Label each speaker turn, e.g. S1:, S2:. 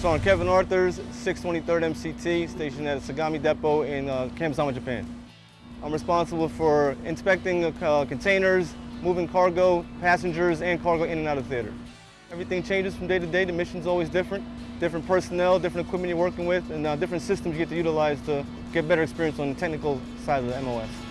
S1: So I'm Kevin Arthurs, 623rd MCT, stationed at Sagami Depot in uh, Japan. I'm responsible for inspecting uh, containers, moving cargo, passengers, and cargo in and out of theater. Everything changes from day to day. The mission's always different. Different personnel, different equipment you're working with, and uh, different systems you get to utilize to get better experience on the technical side of the MOS.